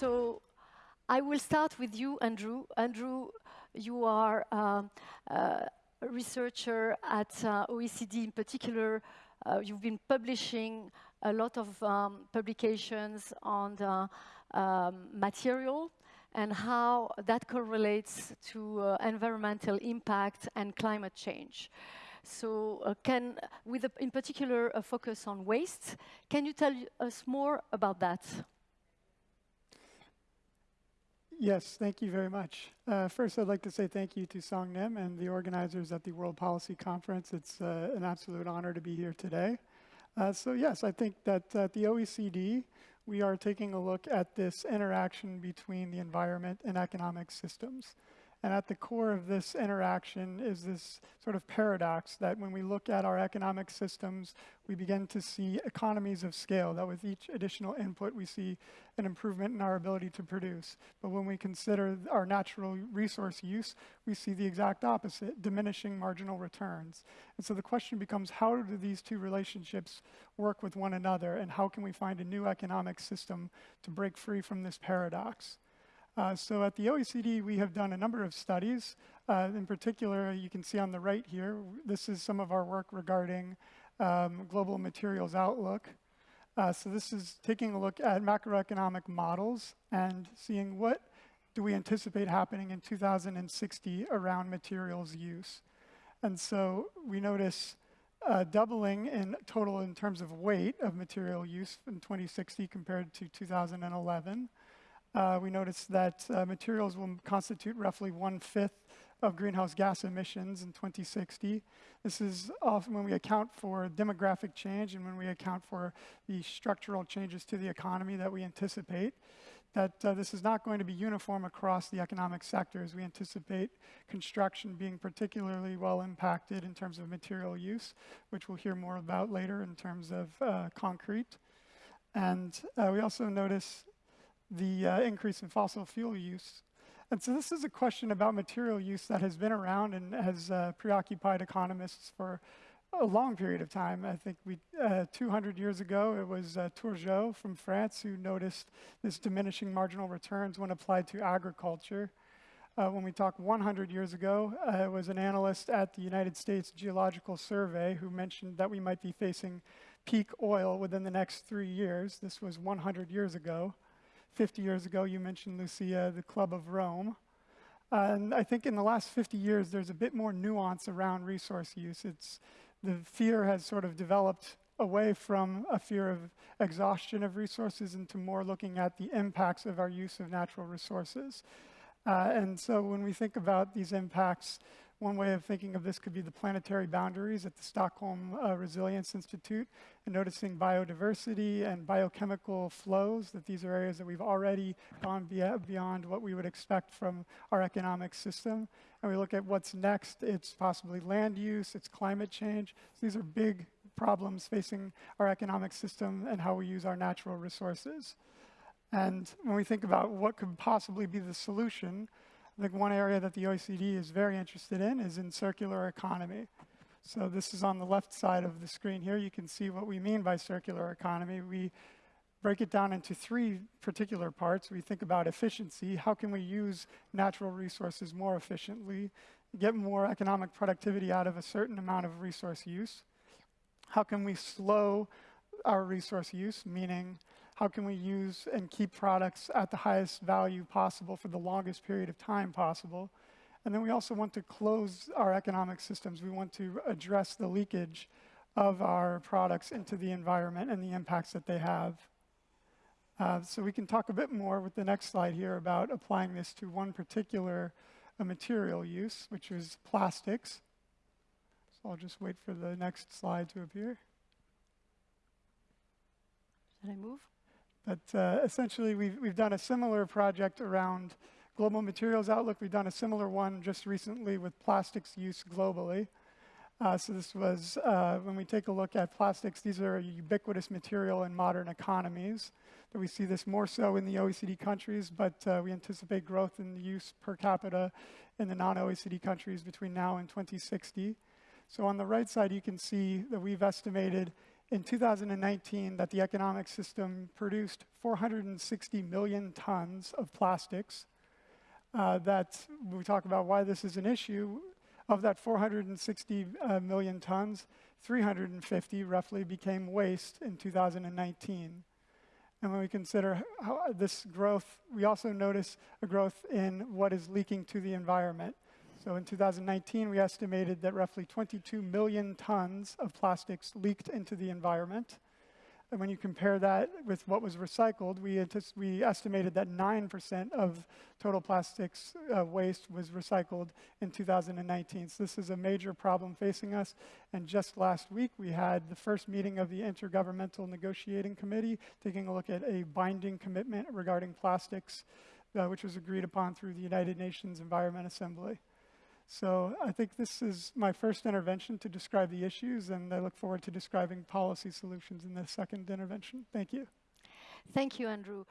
so I will start with you, Andrew. Andrew, you are um, uh, a researcher at uh, OECD in particular. Uh, you've been publishing a lot of um, publications on the um, material and how that correlates to uh, environmental impact and climate change. So uh, can, with a, in particular a focus on waste, can you tell us more about that? Yes, thank you very much. Uh, first, I'd like to say thank you to Song Nim and the organizers at the World Policy Conference. It's uh, an absolute honor to be here today. Uh, so yes, I think that at the OECD, we are taking a look at this interaction between the environment and economic systems. And at the core of this interaction is this sort of paradox that when we look at our economic systems, we begin to see economies of scale, that with each additional input, we see an improvement in our ability to produce. But when we consider our natural resource use, we see the exact opposite, diminishing marginal returns. And so the question becomes, how do these two relationships work with one another, and how can we find a new economic system to break free from this paradox? Uh, so at the OECD, we have done a number of studies. Uh, in particular, you can see on the right here, this is some of our work regarding um, global materials outlook. Uh, so this is taking a look at macroeconomic models and seeing what do we anticipate happening in 2060 around materials use. And so we notice uh, doubling in total in terms of weight of material use in 2060 compared to 2011. Uh, we noticed that uh, materials will constitute roughly one-fifth of greenhouse gas emissions in 2060. This is often when we account for demographic change and when we account for the structural changes to the economy that we anticipate, that uh, this is not going to be uniform across the economic sectors. We anticipate construction being particularly well impacted in terms of material use, which we'll hear more about later in terms of uh, concrete. And uh, we also notice the uh, increase in fossil fuel use. And so this is a question about material use that has been around and has uh, preoccupied economists for a long period of time. I think we, uh, 200 years ago, it was uh, from France who noticed this diminishing marginal returns when applied to agriculture. Uh, when we talk 100 years ago, uh, it was an analyst at the United States Geological Survey who mentioned that we might be facing peak oil within the next three years. This was 100 years ago. 50 years ago, you mentioned, Lucia, the Club of Rome. and I think in the last 50 years, there's a bit more nuance around resource use. It's, the fear has sort of developed away from a fear of exhaustion of resources into more looking at the impacts of our use of natural resources. Uh, and so when we think about these impacts, one way of thinking of this could be the planetary boundaries at the Stockholm uh, Resilience Institute and noticing biodiversity and biochemical flows, that these are areas that we've already gone beyond what we would expect from our economic system. And we look at what's next, it's possibly land use, it's climate change. So these are big problems facing our economic system and how we use our natural resources. And when we think about what could possibly be the solution, I think one area that the OECD is very interested in is in circular economy. So this is on the left side of the screen here. You can see what we mean by circular economy. We break it down into three particular parts. We think about efficiency. How can we use natural resources more efficiently, get more economic productivity out of a certain amount of resource use? How can we slow our resource use, meaning how can we use and keep products at the highest value possible for the longest period of time possible. And then we also want to close our economic systems. We want to address the leakage of our products into the environment and the impacts that they have. Uh, so we can talk a bit more with the next slide here about applying this to one particular uh, material use, which is plastics. So I'll just wait for the next slide to appear. Should I move? But uh, essentially, we've, we've done a similar project around global materials outlook. We've done a similar one just recently with plastics use globally. Uh, so this was, uh, when we take a look at plastics, these are a ubiquitous material in modern economies. That we see this more so in the OECD countries, but uh, we anticipate growth in the use per capita in the non-OECD countries between now and 2060. So on the right side, you can see that we've estimated in 2019 that the economic system produced 460 million tons of plastics. Uh, that we talk about why this is an issue. Of that 460 uh, million tons, 350 roughly became waste in 2019. And when we consider this growth, we also notice a growth in what is leaking to the environment. So in 2019, we estimated that roughly 22 million tons of plastics leaked into the environment. And when you compare that with what was recycled, we, we estimated that 9% of total plastics uh, waste was recycled in 2019. So this is a major problem facing us. And just last week, we had the first meeting of the Intergovernmental Negotiating Committee, taking a look at a binding commitment regarding plastics, uh, which was agreed upon through the United Nations Environment Assembly. So I think this is my first intervention to describe the issues, and I look forward to describing policy solutions in the second intervention. Thank you. Thank you, Andrew.